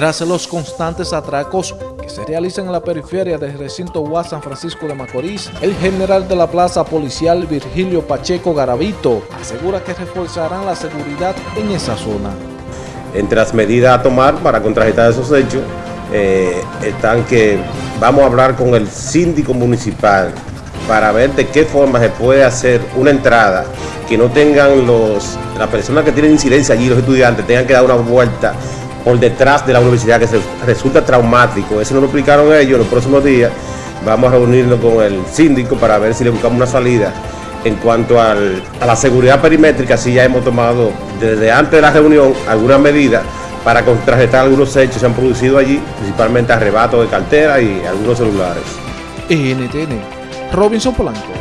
Tras los constantes atracos que se realizan en la periferia del recinto UAS San Francisco de Macorís, el general de la plaza policial Virgilio Pacheco Garavito asegura que reforzarán la seguridad en esa zona. Entre las medidas a tomar para contrarrestar esos hechos eh, están que vamos a hablar con el síndico municipal para ver de qué forma se puede hacer una entrada que no tengan los las personas que tienen incidencia allí, los estudiantes, tengan que dar una vuelta por detrás de la universidad que resulta traumático. Eso nos lo explicaron ellos los próximos días. Vamos a reunirnos con el síndico para ver si le buscamos una salida. En cuanto a la seguridad perimétrica, sí ya hemos tomado desde antes de la reunión algunas medidas para contrarrestar algunos hechos que se han producido allí, principalmente arrebatos de cartera y algunos celulares. NTN, Robinson Polanco.